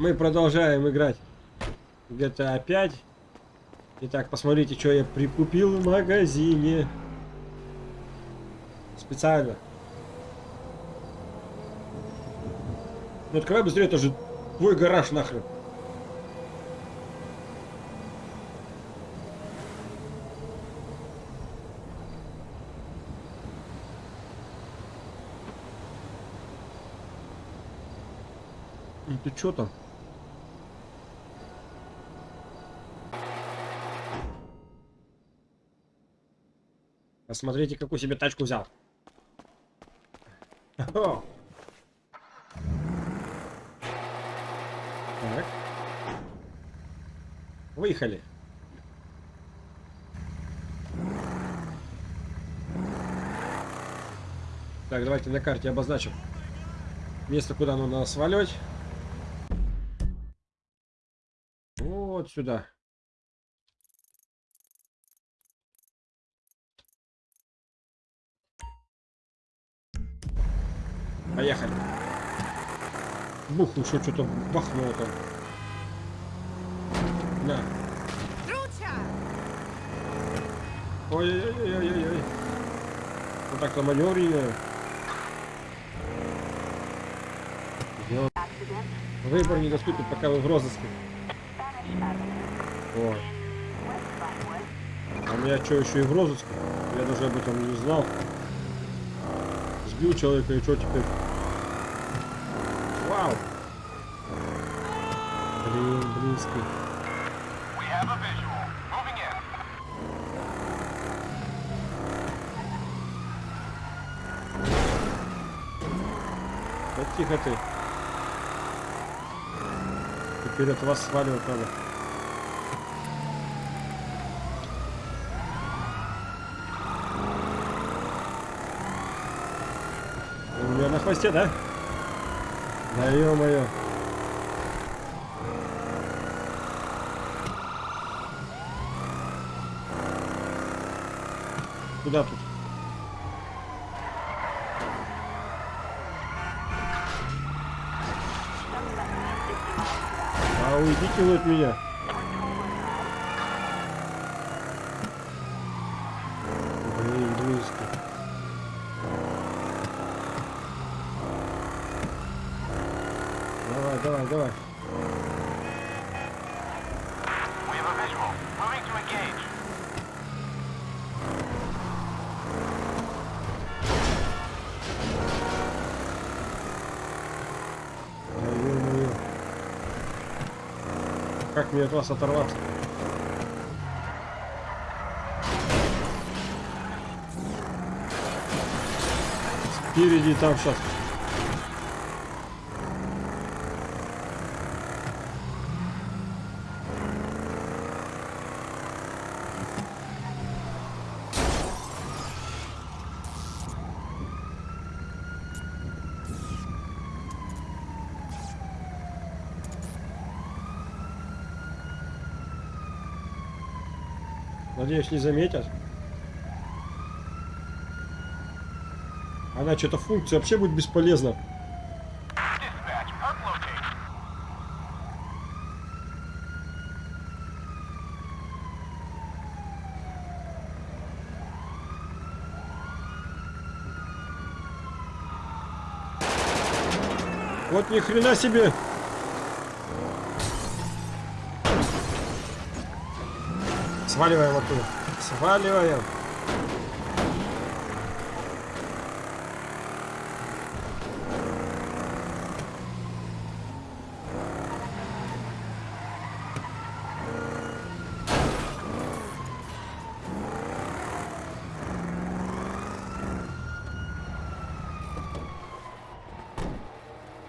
Мы продолжаем играть GTA 5. Итак, посмотрите, что я прикупил в магазине. Специально. Ну открывай быстрее, это же твой гараж нахрен. Ты чё там? Посмотрите, какую себе тачку взял. Так. Выехали. Так, давайте на карте обозначим место, куда нужно сваливать. Вот сюда. Поехали. Бух, еще что-то бахнуло там. На. Ой-ой-ой-ой-ой. Вот так-то маневренное. Выбор недоступен, пока вы в розыске. О. А меня что, еще и в розыске? Я даже об этом не знал. Сбил человека и что теперь? Блин, близко. Да тихо ты. Теперь от вас сваливать надо. У меня на хвосте, да? Да ё-моё. Куда тут? А уйдите вы от меня. Как мне от вас оторваться? Спереди там сейчас. Надеюсь, не заметят. Она что-то функция вообще будет бесполезна. Вот ни хрена себе. Сваливаем оттуда. Сваливаем.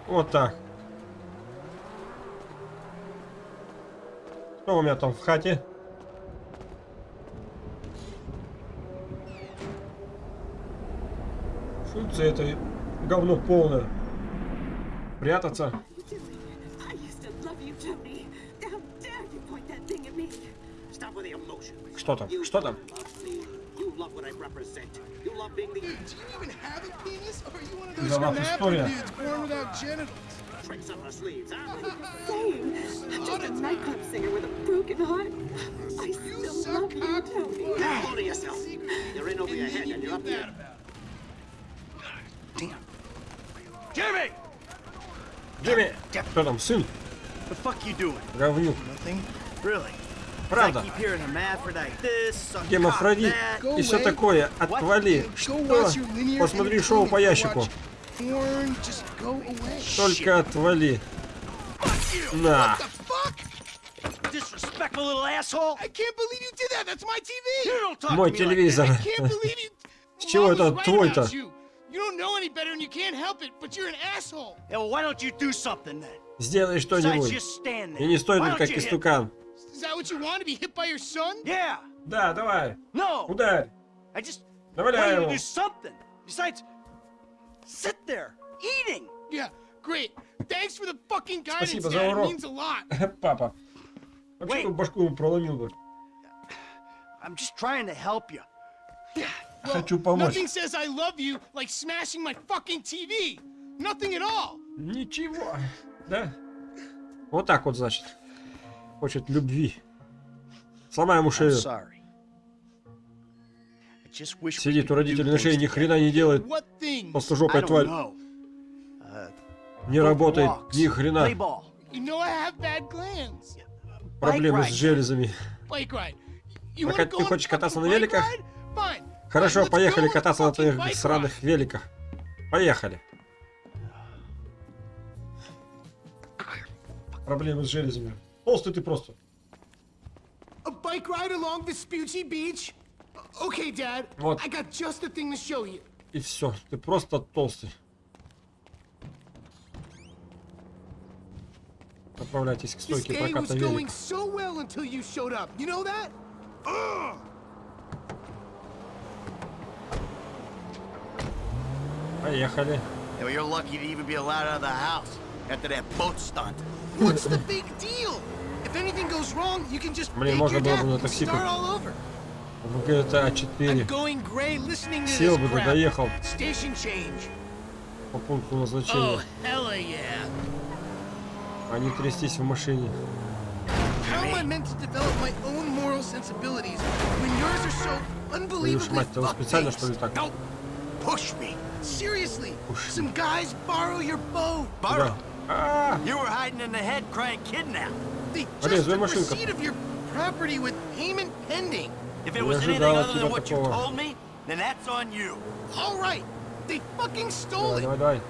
Вот так. Что у меня там в хате? Have a penis? Or are you one of those Да Renapper история. tricks up her sleeves, huh? Insane. I'm just a nightclub singer with a broken heart. I still love you, Tony. Hold to yourself. You're in over your head and you're up here. Jimmy! Джимми! Кто там, сын? The fuck you doing? Говнюк. Nothing? Really? Правда. That. и все такое. Отвали. Что? Посмотри шоу по ящику. Porn, just go away. Только отвали. На. Мой телевизор. С чего это твой-то? You. Don't know any better and you can't help it, but you're an asshole. Yeah, well, why don't you do something then? Сделай что-нибудь. just stand there. И не стой Why тут don't как you hit- истукан. Is that what you want to be hit by your son? Yeah. Да, давай. No. Ударь. I just want you to его. do something. Besides, sit there eating. Yeah, great. Thanks for the fucking guidance, Спасибо за урок. means a lot. Папа. Вообще башку проломил бы. I'm just trying to help you. Хочу помочь. Nothing says I love you like smashing my fucking TV. Nothing at all. Ничего. Да? Вот так вот, значит. Хочет любви. Сломай ему шею. Сидит у родителей на шее, ни хрена не делает. Толстожопая don't тварь. Uh, Не работает. Ни хрена. Проблемы с железами. Так а ты хочешь кататься на великах? Fine. Хорошо, поехали кататься на твоих сраных великах. Поехали. Проблемы с железами. Толстый ты просто. Вот. И все. Ты просто толстый. Отправляйтесь к стойке проката велик. so well until you showed up. You know that? Поехали. Well, you're lucky to even be allowed out of the house after that boat stunt. What's the big deal? If anything goes wrong, you can just fake можно было бы на такси start all over. В GTA I'm 4 going gray listening to Сел бы, crap. доехал по пункту Oh, назначения, hella yeah. а не трястись в машине. Твою ж мать, ты специально что ли так? push me. Seriously, some guys borrow your boat. Borrow? Ah. You were hiding in the head crying kidnap. They just took receipt of your property with payment pending. If it was anything other than what you told me, then that's on you. All right. They fucking stole it.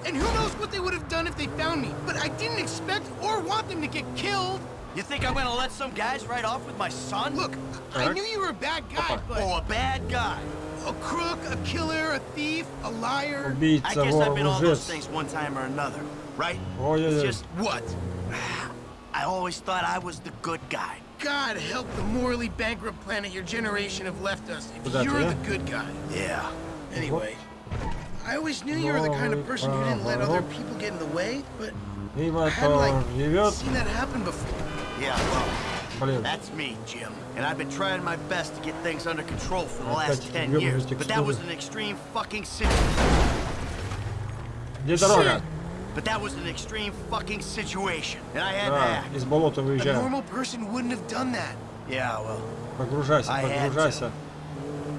And who knows what they would have done if they found me. But I didn't expect or want them to get killed. You think I'm gonna let some guys ride off with my son? Look, I knew you were a bad guy, but... Oh, a bad guy. A crook, a killer, a thief, a liar. I guess I've been all those things one time or another, right? Oh, yeah, it's just what? I always thought I was the good guy. God help the morally bankrupt planet your generation have left us if you're the good guy. Yeah. Anyway, I always knew you were the kind of person who didn't let other people get in the way, but I hadn't, like, seen that happen before. Yeah, well, that's me, Jim. And I've been trying my best to get things under control for the Опять last эти 10 гребаные years. But that was текстуры. an extreme fucking situation. где дорога? But that was an extreme fucking situation. And I had to Да, act. из болота A выезжаем. normal person wouldn't have done that. Yeah, well, Погружайся, I had to. погружайся.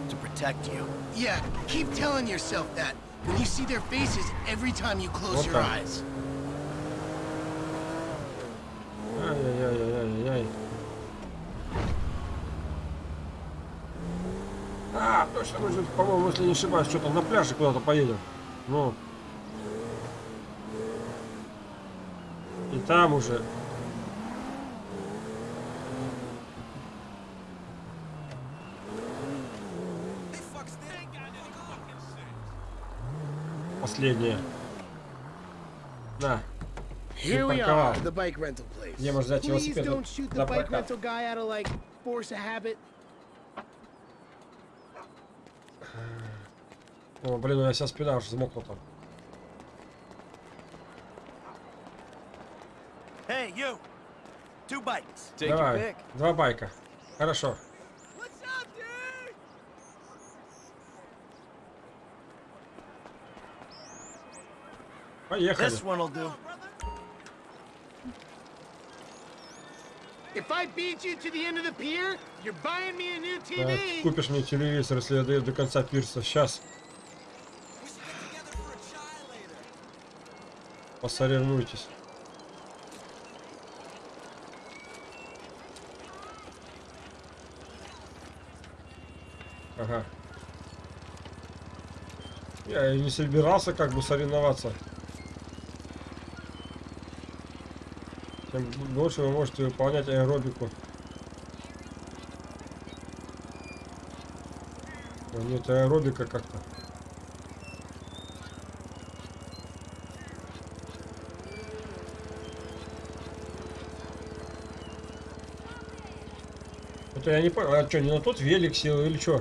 to protect you. Yeah, keep telling yourself that when you see their faces every time you close Вот your так. eyes. Точно, же, по-моему, если не ошибаюсь, что-то на пляже куда-то поедем. Ну. И там уже. Последнее. На. Here we are, the bike rental place. Где можно взять велосипед на прокат? О, блин, у меня вся спина аж взмокла там. Hey, you. Two bikes. Давай, два байка. Хорошо. Поехали. This one'll купишь мне телевизор, если я даю до конца пирса. Сейчас. Посоревнуйтесь. Ага. Я и не собирался как бы соревноваться. Тем больше вы можете выполнять аэробику. А Нет, аэробика как-то. Это я не понял, а что, не на тот велик сел или что?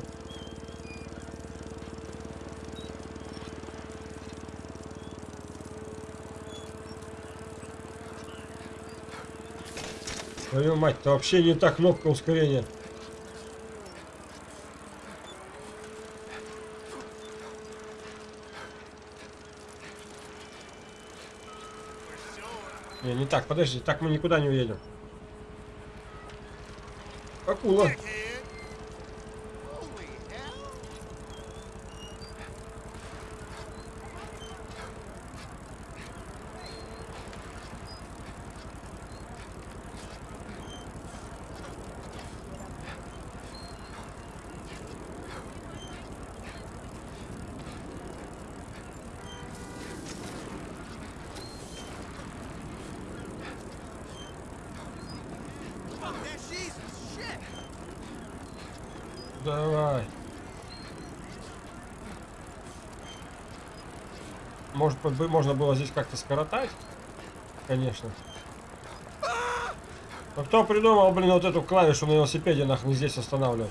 Твою мать, это вообще не та кнопка ускорения. Не, не так, подожди, так мы никуда не уедем. pula. Быть, можно было здесь как-то скоротать? Конечно. Но кто придумал, блин, вот эту клавишу на велосипеде нахрен здесь останавливать?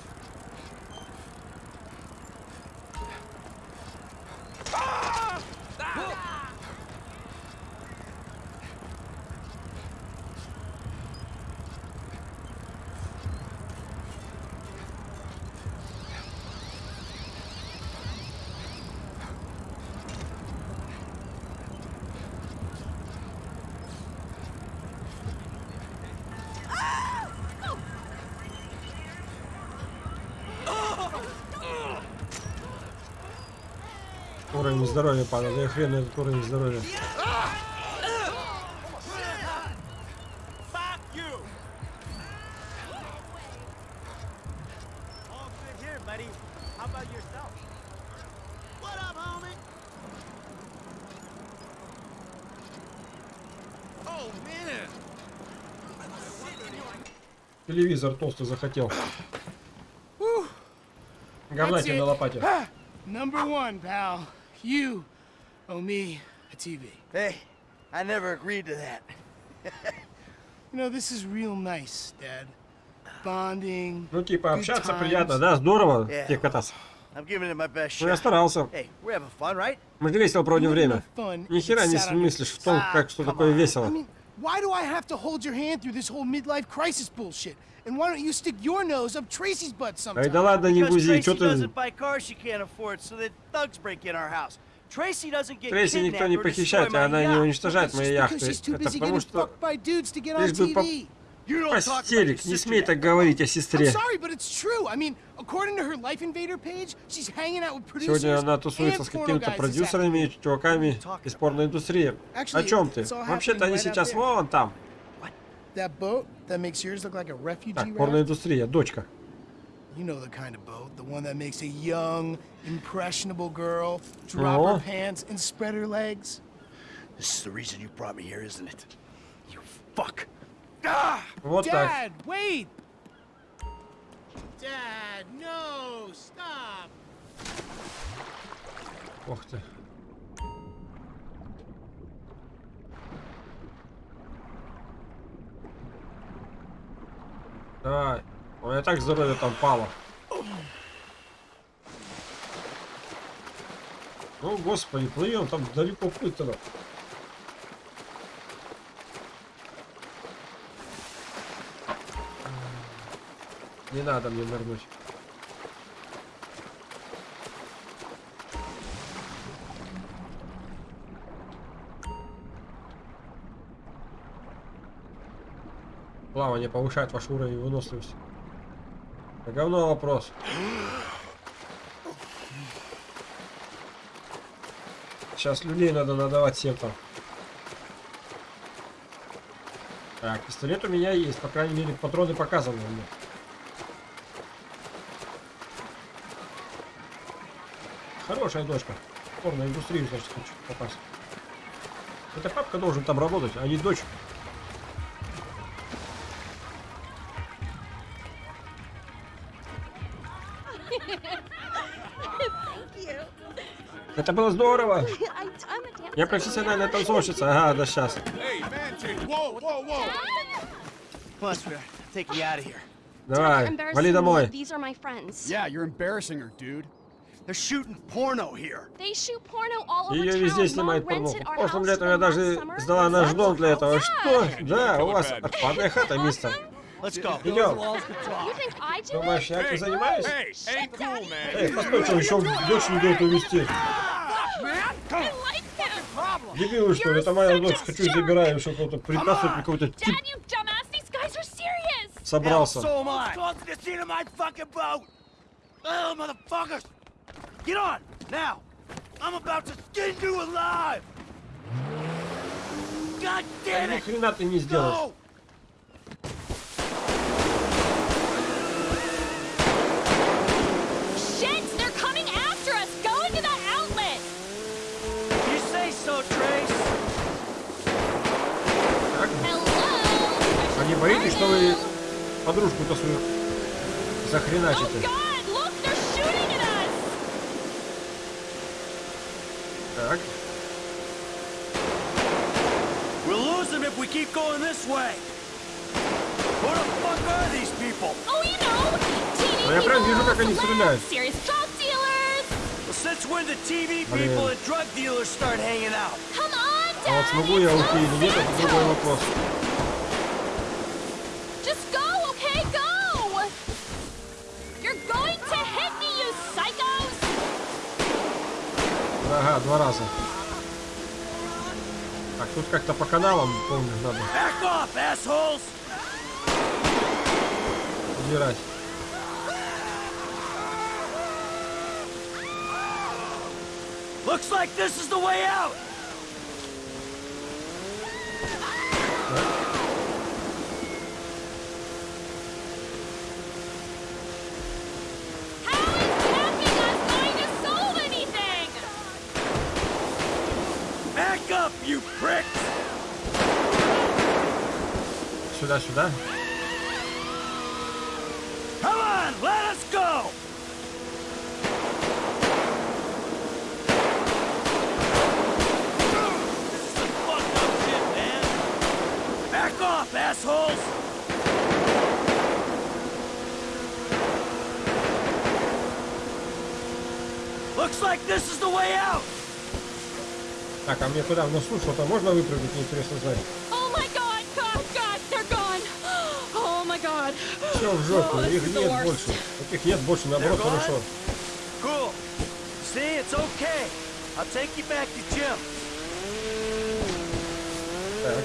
Здоровья падал. Да и хрен этот уровень здоровья. Телевизор толстый захотел. Говна That's тебе it. на лопате. Number one, pal. You owe me a TV. Hey, I never agreed to that. You know, this is real nice, Dad. Bonding. Ну, типа, общаться приятно, да? Здорово, Yeah. тебе кататься. I'm giving it my best Ну, я старался. Hey, we're having fun, right? Мы же весело проводим время. Ни хера не смыслишь в том, Ah, как что такое весело. I mean, why do I have to hold your hand through this whole midlife crisis bullshit? And why don't you stick your nose up Tracy's butt sometime? Ай, да ладно, не Because бузи, Tracy что ты... doesn't buy cars she can't afford, so that thugs break in our house. Tracy doesn't get Трейси никто не kidnapped or похищает, destroy а my она не yacht. уничтожает It's мои just яхты. because she's too Это busy потому getting что... fucked by dudes to get on Лишь бы Постелик, не смей так говорить о сестре. Сегодня она тусуется с какими-то продюсерами и чуваками из порноиндустрии. О Actually, чем ты? Вообще-то они сейчас вон там. Так, порноиндустрия, дочка. You know the kind of boat, the one that makes a young, impressionable girl drop Oh. her pants and spread her legs. This is the reason you brought me here, isn't it? You fuck. Вот так. Dad, no, stop! Ух ты. Давай. У меня так здоровье там пало. Ну, господи, плывем, там далеко плыть-то. Не надо мне нырнуть. плавание повышает ваш уровень выносливости. Да говно вопрос. Сейчас людей надо надавать всем там. Так, пистолет у меня есть, по крайней мере, патроны показаны мне. Хорошая дочка. В порноиндустрию, значит, хочу попасть. Это папка должен там работать, а не дочь. Это было здорово. Я профессиональная танцовщица. Ага, да сейчас. Давай, вали домой. Yeah, you're embarrassing her, dude. Ее везде rented our Прошлым house летом for я даже summer. сдала наш Let's дом для go. этого. Что? Да, у вас отпадная хата, мистер. Let's go. Идем. You think I did Думаешь, я этим занимаюсь? Эй, постой, что еще дочь не дает увезти. Дебилы, что ли? Это моя дочь. Хочу забираю, еще какого-то припасывать, какой-то тип собрался. Get on, now. I'm about to skin you alive. God damn Ни it. хрена ты не сделаешь. No. Shit, they're coming after us. Go into that outlet. You say so, Trace. Hello. А не боитесь, что вы подружку-то свою Oh захреначите? keep going this way. Who the fuck are these people? Oh, you know, TV Ну, я прям вижу, как они people, стреляют. celebs, serious drug dealers. Well, since when did TV Блин. people and drug dealers start hanging out? Come on, А вот Dad. смогу я it's уйти или нет, это Los Тут как-то по каналам, помню, надо удирать. Looks like this is the way out! Out! Так, а мне куда? В носу что-то можно выпрыгнуть, интересно знать. Все в жопу, Oh, их нет больше. Таких нет больше, наоборот, хорошо. Cool. See, it's okay. I'll take you back to Jim. Так.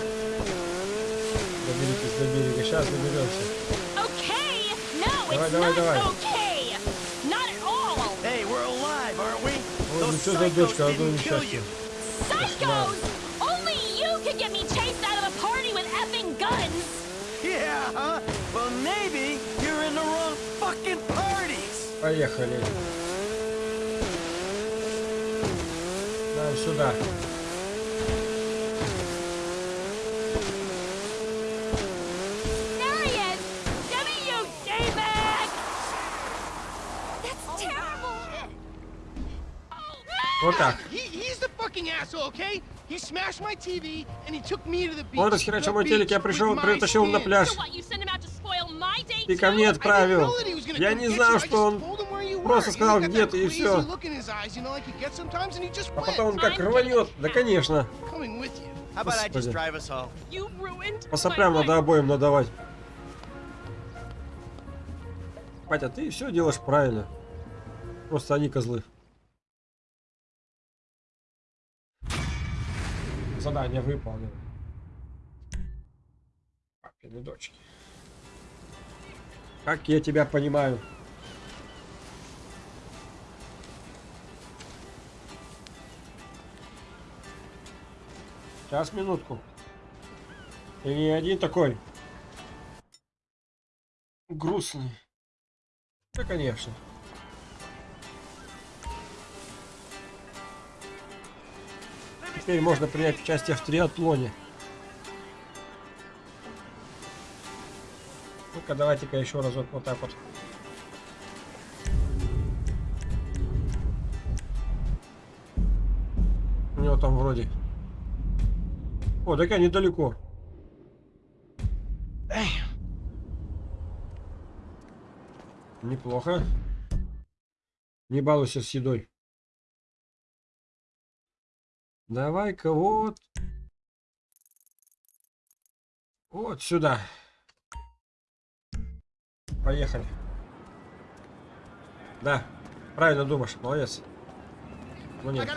Доберитесь до берега, сейчас доберемся. Okay! No, Давай, it's давай, not давай. okay! Not at all! Hey, we're alive, aren't we? Ой, ну Those что за psychos дочка, kill несчастье. you. Psychos! Took me to the beach. Он расхерачил The мой телек, я пришел, притащил на пляж. Ты ко мне отправил. Я не. I что он просто сказал, And he где got ты, that и just А потом он как рванет. Да, конечно. Господи. По соплям надо обоим надавать. Батя, ты все делаешь правильно. Просто они козлы. Задание выполнено. Папины дочки. Как я тебя понимаю. Сейчас, минутку. Ты не один такой. Грустный. Да, конечно. Теперь можно принять участие в триатлоне. Ну-ка, давайте-ка еще разок вот так вот. У него там вроде... О, так я недалеко. Неплохо. Не балуйся с едой. Давай-ка вот. Вот сюда. Поехали. Да, правильно думаешь, молодец. Ну нет,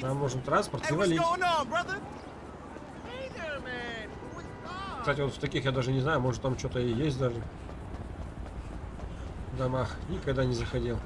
нам нужен транспорт и валить. Кстати, вот в таких я даже не знаю, может там что-то и есть даже. В домах. Никогда не заходил.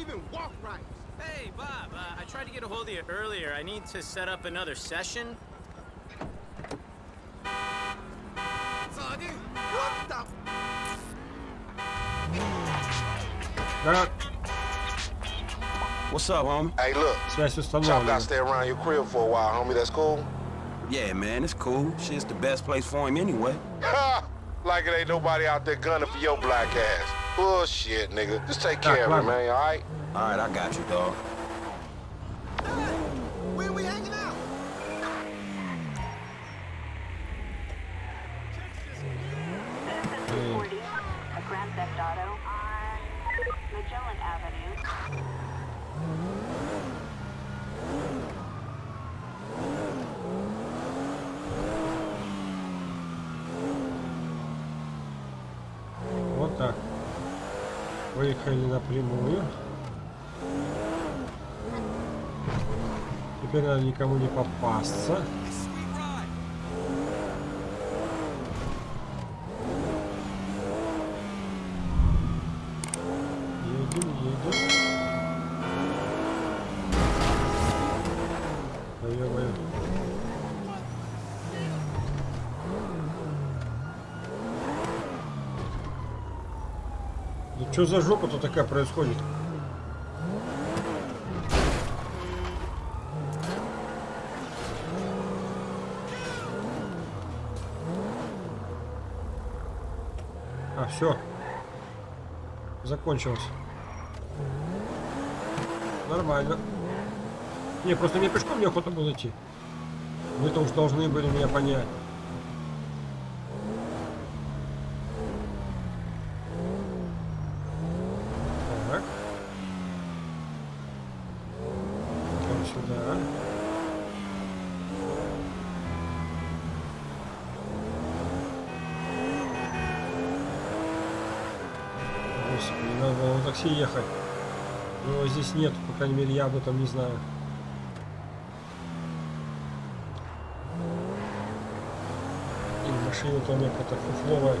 even walk right. Hey, Bob, uh, I tried to get a hold of you earlier. I need to set up another session. Sonny, what the? Да, What's up, homie? Hey, look, связь Chop установлена. got to stay around your crib for a while, homie. That's cool. Yeah, man, it's cool. Shit's the best place for him anyway. Ha! like it ain't nobody out there gunning for your black ass. Bullshit, nigga. Just take care of it, man, all right? All right, I got you, dog. Выехали напрямую. Теперь надо никому не попасться. Едем, едем. Да ё-моё. Да что за жопа-то такая происходит? А, все. Закончилось. Нормально. Не, просто мне пешком неохота было идти. Вы-то уж должны были меня понять. Так. Идем сюда. Господи, надо было на такси ехать. Его здесь нет, по крайней мере, я об этом не знаю. И машина-то у меня какая-то фуфловая.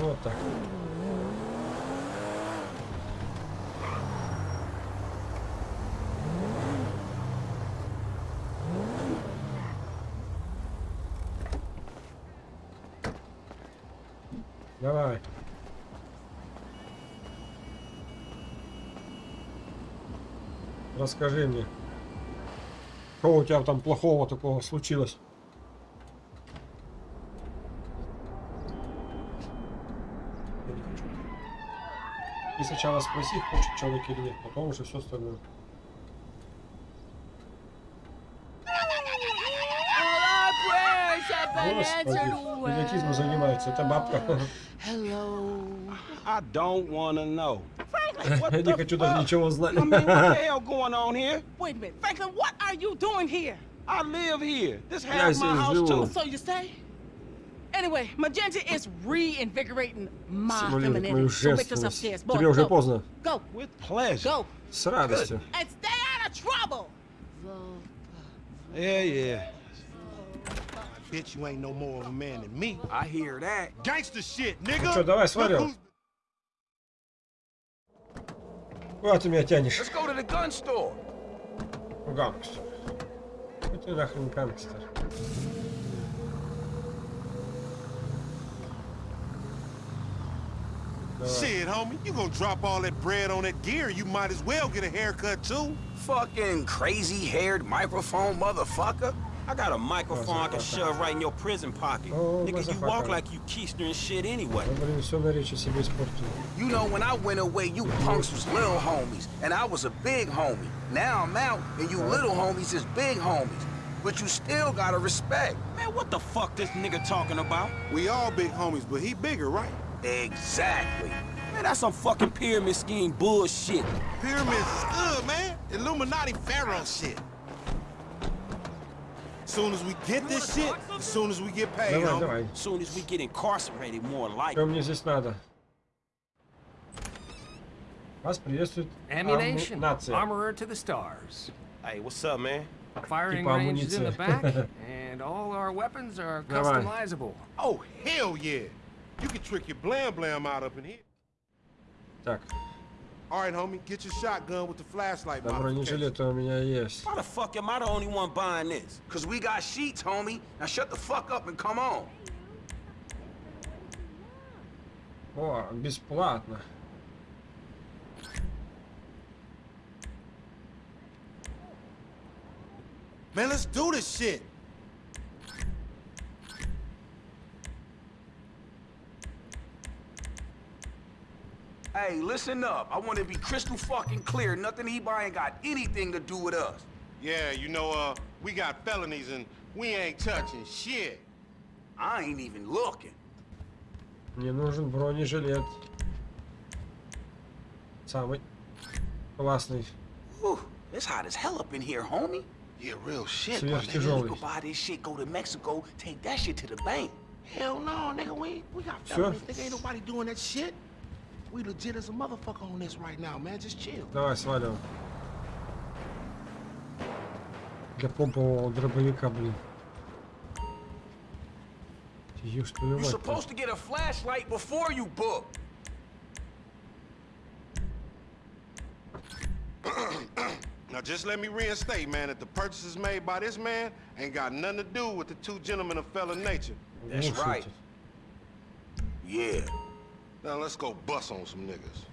Вот так. расскажи мне, что у тебя там плохого такого случилось? И сначала спроси, хочет человек или нет, потом уже все остальное. Господи, идиотизмом занимается, это бабка. I don't wanna know. Я не хочу даже ничего знать. I mean, what the hell going on here? Wait a minute, Franklin, what are you doing here? I live here. This Я half my здесь house живу. too. So you say? Anyway, Magenta is reinvigorating my Симулирует femininity. мою So make us женственность. upstairs. Boy, Тебе уже go. поздно. Go, With pleasure. go, С радостью. and stay out of trouble. Yeah, yeah. Bitch, you ain't no more of a man than me. I hear that. Gangster shit, Ну nigga. что, давай Look Куда ты меня тянешь? Let's go to the gun store. Гангстер. Ну ты нахрен гангстер. Давай. Shit, homie, you gonna drop all that bread on that gear, you might as well get a haircut too. Fucking crazy-haired microphone motherfucker. I got a microphone I can shove right in your prison pocket. Nigga, you walk like you keistering shit anyway. You know, when I went away, you punks was little homies, and I was a big homie. Now I'm out, and you little homies is big homies. But you still gotta respect. Man, what the fuck this nigga talking about? We all big homies, but he bigger, right? Exactly. Man, that's some fucking pyramid scheme bullshit. Pyramids is good, man. Illuminati pharaoh shit. Soon as we get this shit, as soon as we get paid, Давай, homie. давай. Soon as we get incarcerated, more like. Что мне здесь надо? Вас приветствует Ammunition. аму- нация. Armorer to the stars. Hey, what's up, man? Firing Типа range is in the back, амуниция. and all our weapons are Давай. customizable. Oh, hell yeah. You can trick your blam blam out up in here. Так, All right, homie, get your shotgun with the flashlight да modification. бронежилеты у меня есть. Why the fuck am I the only one buying this? Cause we got sheets, homie. Now shut the fuck up and come on. О, бесплатно. Man, let's do this shit. Hey, listen up. I want to be crystal fucking clear. Nothing he buying got anything to do with us. Yeah, you know, uh, we got felonies and we ain't touching shit. I ain't even looking. Мне нужен бронежилет. Самый классный. Whew, it's hot as hell up in here, homie. Yeah, real shit, my nigga. You Сверхтяжелый. could buy this shit, go to Mexico, take that shit to the bank. Hell no, nigga. We we got Всё. felonies. Nigga, ain't nobody doing that shit. We legit as a motherfucker on this right now, man. Just chill. Давай, сваливаем. Для помпового дробовика, блин. Ёшь твою You're мать. supposed to get a flashlight before you book. Now just let me reinstate, man, that the purchases made by this man ain't got nothing to do with the two gentlemen of felon nature. That's Слушайте. right. Yeah. Now let's go bust on some niggas.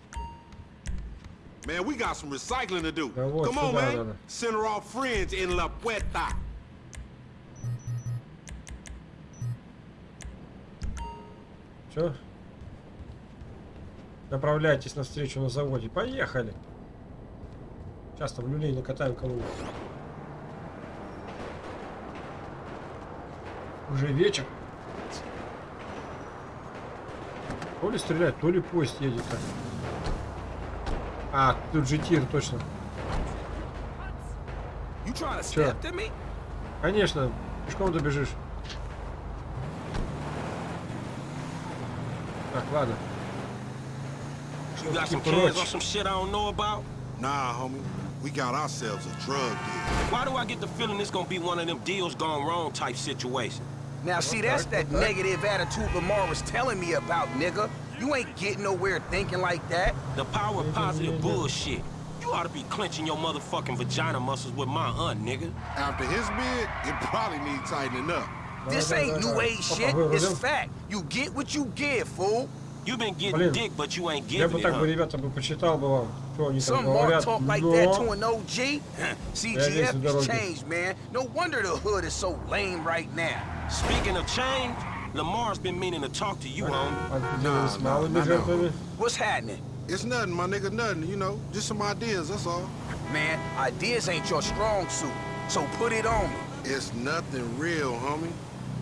Man, we got some recycling to do. Да вот Come on, man. надо. Send her off friends in La Puerta. Все? Направляйтесь на встречу на заводе. Поехали! Сейчас там люлей накатаем кому-нибудь. Уже вечер. То ли стрелять, то ли поезд едет. так. А, тут же тир, точно. Me? Конечно, пешком добежишь. Так, ладно. You got some kids on some shit I don't know about? Nah, homie. We got ourselves a drug deal. Why do I get the feeling this gonna be one of them deals gone wrong type situation? Now, see, that's that negative attitude Lamar was telling me about, nigga. You ain't getting nowhere thinking like that. The power of positive bullshit. You ought to be clenching your motherfucking vagina muscles with my aunt, nigga. After his bid, it probably need tightening up. This Давай, ain't давай, new давай. age Опа, shit. вырубим. It's fact. You get what you give, fool. You been getting Блин, dick, but you ain't Я giving бы it, так бы, huh? ребята, бы почитал бы вам, Sure, Some mark talk like that to an OG? CGF has changed, man. No wonder the hood is so lame right now. Speaking of change, Lamar's been meaning to talk to you, homie. Nah. What's happening? It's nothing, my nigga, nothing, you know. Just some ideas, that's all. Man, ideas ain't your strong suit, so put it on me. It's nothing real, homie.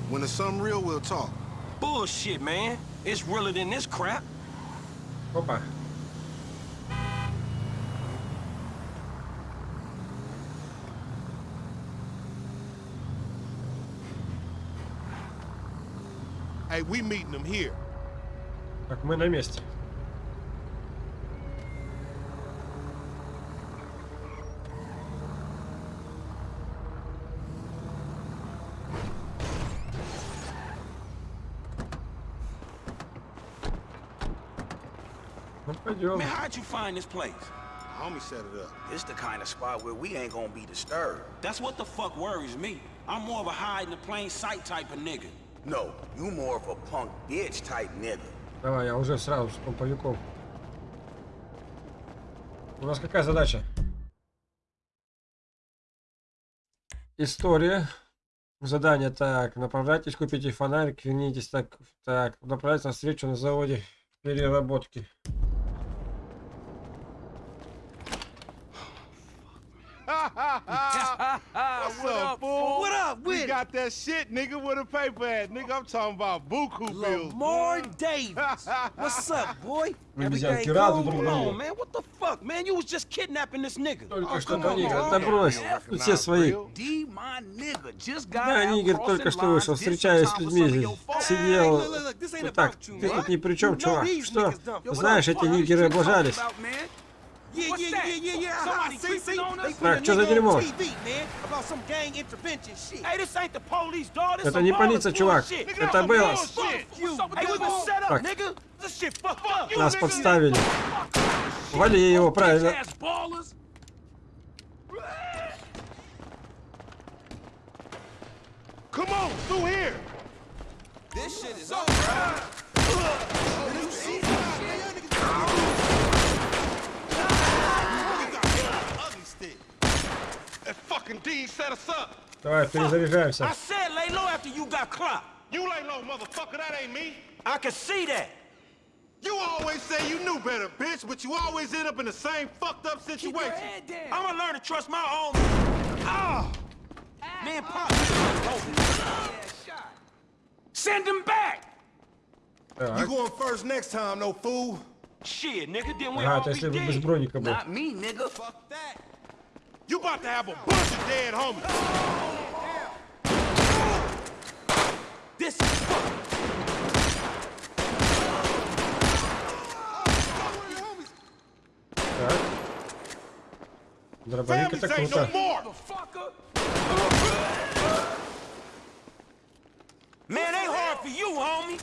When it's something real, we'll talk. Bullshit, man. It's realer than this crap. Opa. Hey, we meeting them here. Так, мы на месте. Ну, пойдем. Man, how'd you find this place? Homie set it up. This the kind of spot where we ain't gonna be disturbed. That's what the fuck worries me. I'm more of a hide in the plain sight type of nigga. No, you more of a punk bitch type nigga. Давай, я уже сразу с помповиком. У нас какая задача? История. Задание. Так, направляйтесь, купите фонарик, вернитесь. Так, так, направляйтесь на встречу на заводе переработки. What's up, fool? What up with We got that shit, nigga, with a paper at. Nigga, I'm talking about buku bills. Lamar Davis. What's up, boy? Рады друг Hold on, man. What the fuck, man? You was just kidnapping this nigga. Только что come on, нигер, да брось. Тут все свои. D, my nigga, just got Да, Нигер только что вышел, встречаясь с людьми здесь. Сидел. look, look, this ain't Вот about так, you, ты man. тут ни при чем, You чувак. these Что? what Знаешь, эти you нигеры облажались. About, man? Yeah, yeah, yeah, yeah, yeah. Somebody See, creeping see? on us? They put Так, что за дерьмо? TV, man, about some gang intervention shit. Hey, this ain't the police, dog. This Это не полиция, чувак. Это было. Так. This shit. Нас подставили. Вали его, правильно. Ass ballers. Come on, through here. This shit is over. fucking D set us up. Давай, перезаряжаемся. I said lay low after you got clocked. You lay low, motherfucker. That ain't me. I can see that. You always say you knew better, bitch, but you always end up in the same fucked up situation. I'm gonna learn to trust my own. Ah! Man, pop. Send him back! You Так. going first next time, no fool. Shit, nigga, then we Ага, all это be если бы без dead. броника был. Not me, nigga. Fuck that. You about to have a bunch of dead homies. This is fuck. Так. Дробовик это Families ain't круто. no more. Motherfucker. Man, ain't hard for you, homie.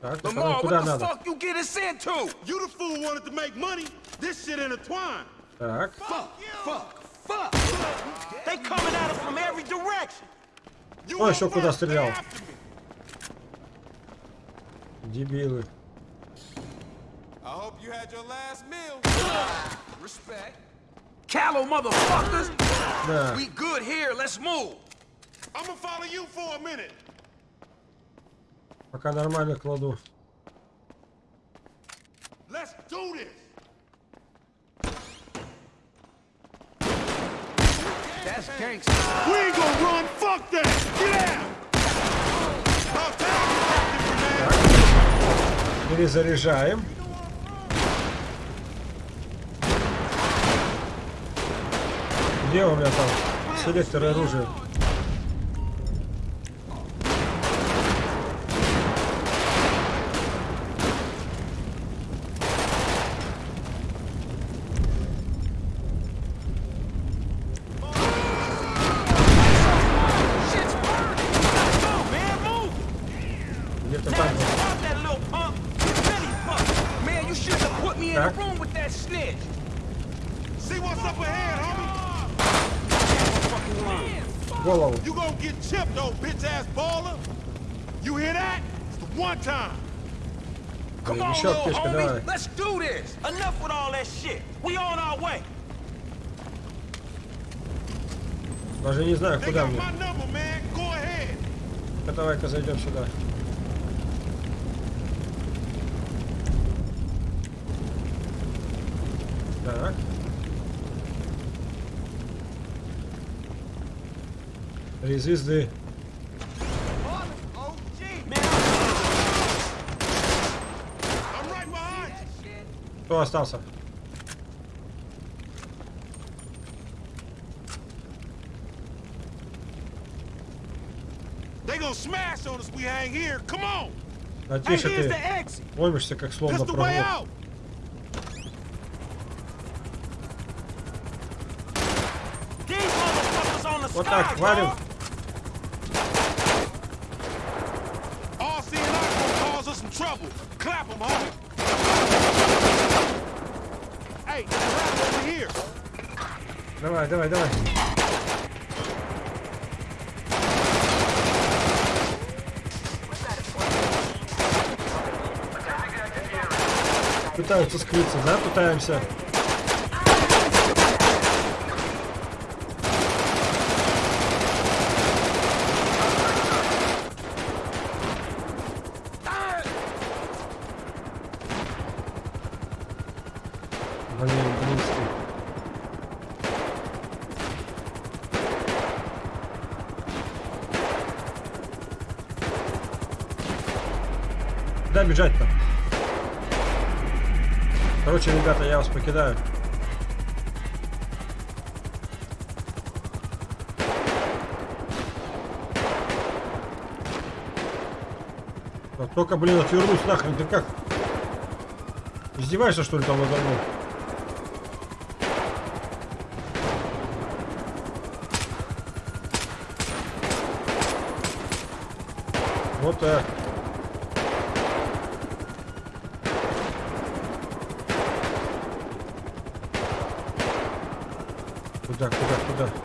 Так, ну Lamar, куда what the надо? fuck you get us into? You the fool wanted to make money. This shit intertwined. Так. Fuck, fuck, fuck. They coming at us from every direction. You Ой, on еще куда first, they стрелял. after me. Дебилы. I hope you had your last meal. Respect. Callow motherfuckers. Да. We good here. Let's move. I'm gonna follow you for a minute. Пока нормально кладу. Let's do this. That's gangster. We ain't gonna run. Fuck that. Get out. Перезаряжаем. Где у меня там селектор оружия? Shit's burning. Let's go, man, move. Где-то Now там. you pop that little punk. You really fuck. Man, you should have put me in Так. the room with that snitch. See what's up ahead, homie. Fucking line. Голову. You gonna get chipped, old bitch ass baller. You hear that? It's the one time. Come Ой, on, еще homie. давай. Let's do this. Enough with all that shit. We on our way. Даже не знаю, куда мне. Ну, Давай-ка зайдем сюда. Так. Три звезды. Кто остался? They gonna smash on us. We hang here. Come on. А Hey, тише ты. Ломишься, как словно the Вот так, валим. dog. All seeing eye gonna cause us some trouble. Clap them, homie. Hey, there's a ladder over here. Давай, давай. Пытаются скрыться, да? Пытаемся. Блин, близко. Бежать-то? Короче, ребята, я вас покидаю. Вот только, блин, отвернусь нахрен, ты как? Издеваешься, что ли, там надо мной? Вот так. Куда, куда,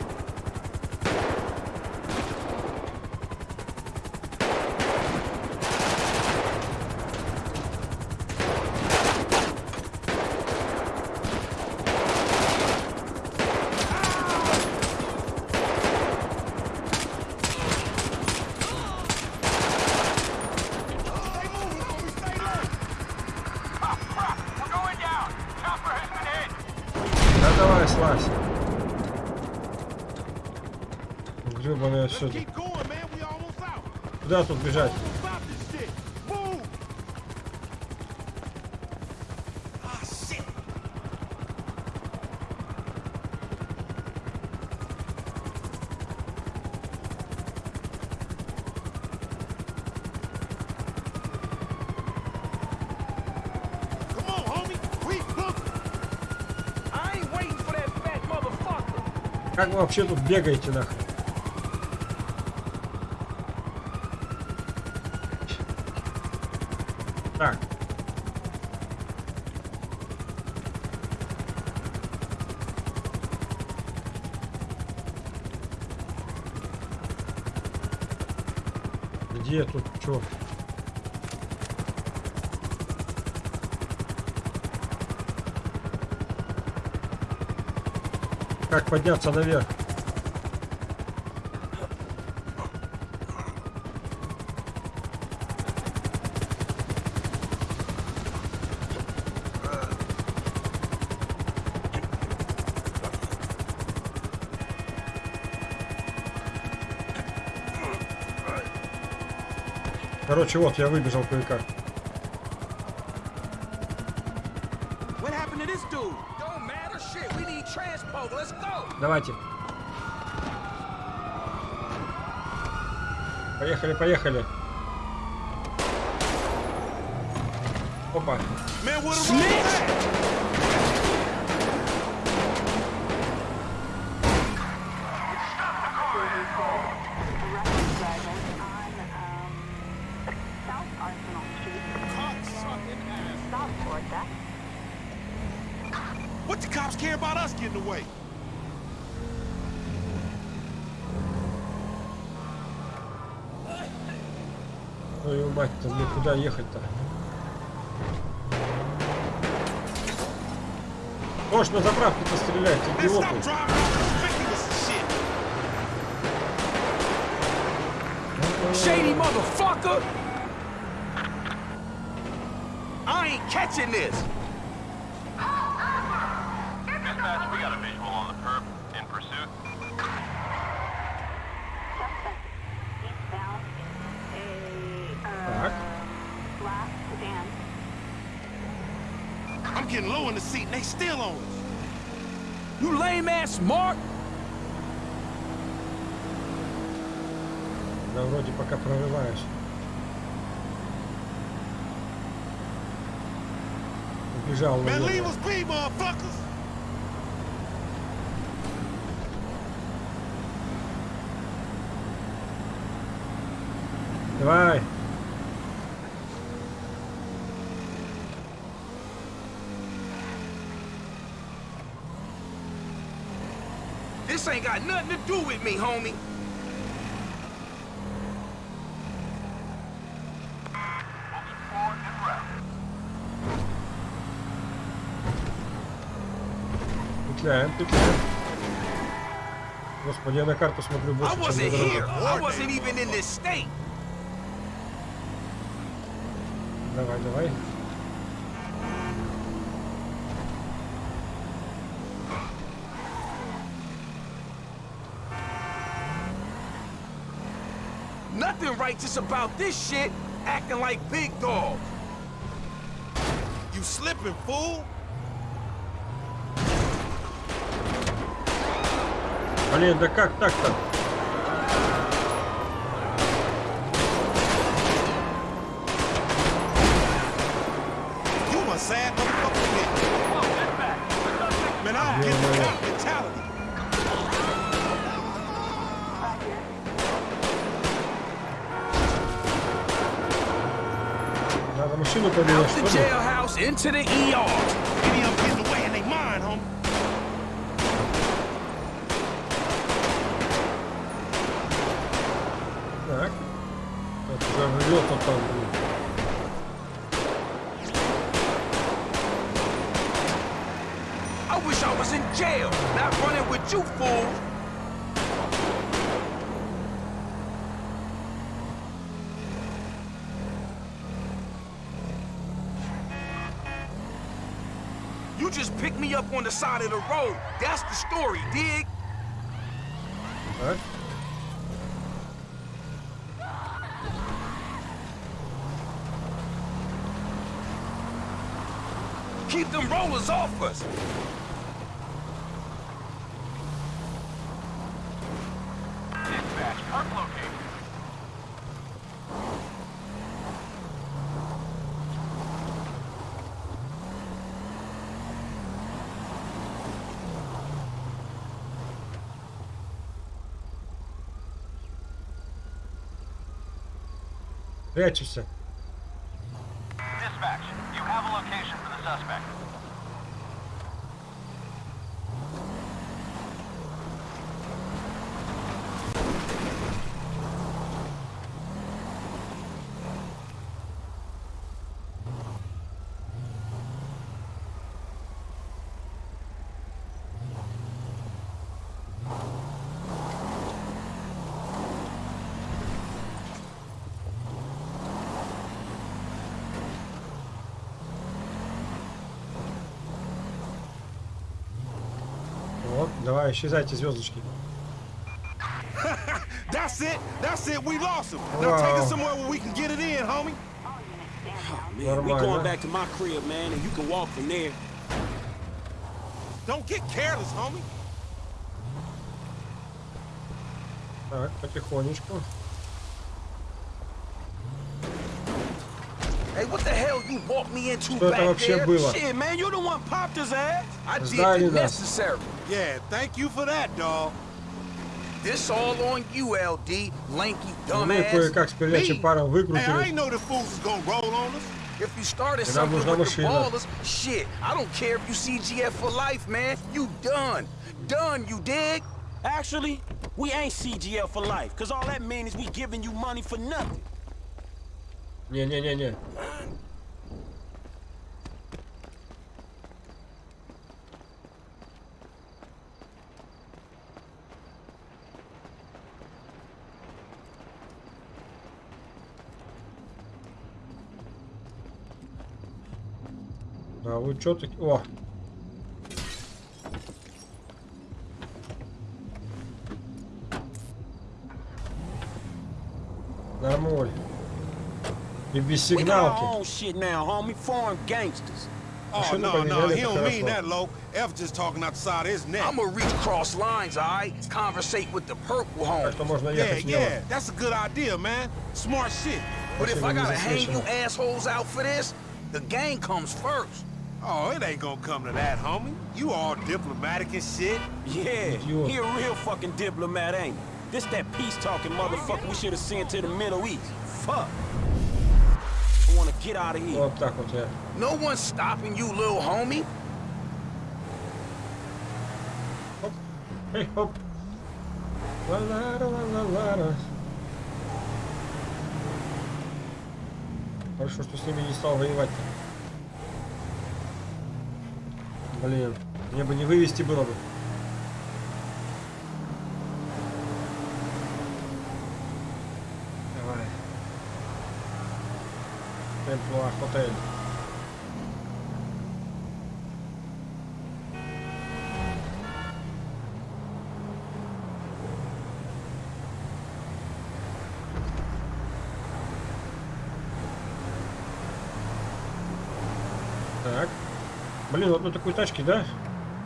куда? We're going down. Chopper has been hit. Да давай, слазь. Гребаное все. Keep going, man. We almost out. Куда тут бежать? Almost stop this shit. Move. Ah, shit. Come on, homie. We booked. I ain't waiting for that fat motherfucker. Как вы вообще тут бегаете нахрен? Так. Где тут что? Как подняться наверх? Короче, вот, я выбежал кое-как. Давайте. Поехали, поехали. Опа. Um. What the cops care about us getting away? Твою мать-то, мне куда ехать-то? Можешь на заправке пострелять, Man, идиоты. Shady motherfucker! I ain't catching this. Dispatch, we got a visual on the perp in pursuit. Suspect eastbound in a Так. uh, black sedan. I'm getting low in the seat and they still on us. You lame ass smart. Да, вроде пока прорываюсь. Убежал Man, leave us be, motherfuckers. Давай. This ain't got nothing to do with me, homie. Петляем, петляем. Господи, я на карту смотрю I больше, чем wasn't на here. дорогу. Nothing righteous about this shit. Acting like big dog. You slipping, fool. Блин, да как так-то? Into the ER. You just picked me up on the side of the road. That's the story, dig? Keep them rollers off us! Прячешься. Dispatch, you have a location for the suspect. Вот, давай, исчезайте, звездочки. That's it. That's it. We lost him. Now take Wow. us somewhere where we can get it in, homie. Man, we Нормально. going back to my crib, man, and you can walk from there. Don't get careless, homie. Так, потихонечку. Hey, what the hell you walked me into Что это back вообще there? было? Shit, man, you the one popped his ass. I did Сдали the нас. necessary. Yeah, thank you for that, dog. This all on you, LD, lanky Ну и dumbass. кое-как с передачей паром Hey, I выкрутились. ain't know the fools was gonna roll on us. If you started Нам something нужна with the машина. ballers, shit, I don't care if you CGF for life, man. You done. Done, you dig? Actually, we ain't CGL for life, cause all that means is we giving you money for nothing. Не-не-не-не. Да, вы чё таки... О! Нормуль. И без We got our сигналки. own shit now, homie. Foreign gangsters. Oh, Машину no, no, поменяли, he это don't mean хорошо. that, Lo. F just talking out the side of his neck. I'ma reach cross lines, alright? Conversate with the purple Так home. что можно Yeah, ехать смело. yeah, that's a good idea, man. Smart shit. But if I Машина не gotta hang you засвечена. assholes out for this, the gang comes first. Oh, it ain't gonna come to that, homie. You all diplomatic and shit. Yeah, You- he a real fucking diplomat, ain't he? This that peace-talking motherfucker we should have sent to the Middle East. Fuck. I wanna get out of here. Вот так вот я. No one's stopping you, little homie. Эй, хоп. Ла-ла-ра, ла-ла-ла-ра. Хорошо, что с ними не стал воевать-то. Блин, мне бы не вывести было бы. Давай. Темплуа Хотель. Так. Блин, вот на такой тачке, да?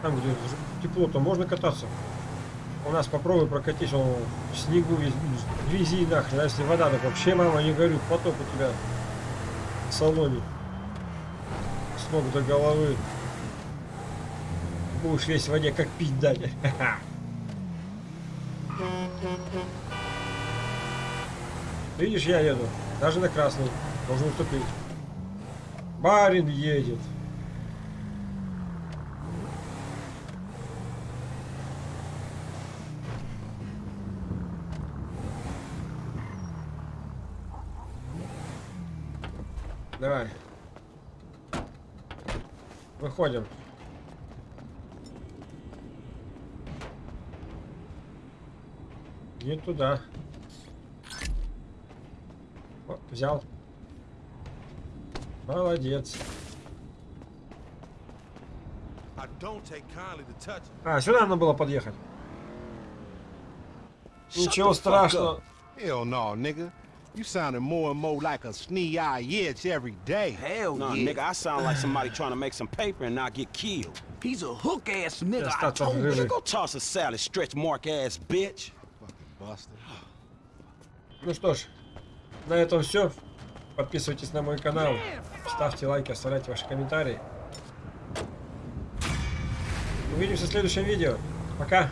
Там, где тепло-то, можно кататься. У нас попробуй прокатись, он в снегу весь, грязи нахрен. А если вода, так вообще, мама, не горю, потоп у тебя салоне. С ног до головы. Будешь весь в воде, как пить дать. Видишь, я еду. Даже на красный. Должен уступить. Барин едет. Давай. Выходим. Не туда. О, взял. Молодец. А, сюда надо было подъехать. Ничего страшного. Hell no, nigga. You sounding more and more like a snee-eye itch every day. Hell Nah, yeah. nigga, I sound like somebody trying to make some paper and not get killed. He's a hook ass nigga. I Остаться в told you. живых. Go toss a salad, stretch mark ass bitch. Ну что ж, на этом все. Подписывайтесь на мой канал, ставьте лайки, оставляйте ваши комментарии. Увидимся в следующем видео. Пока.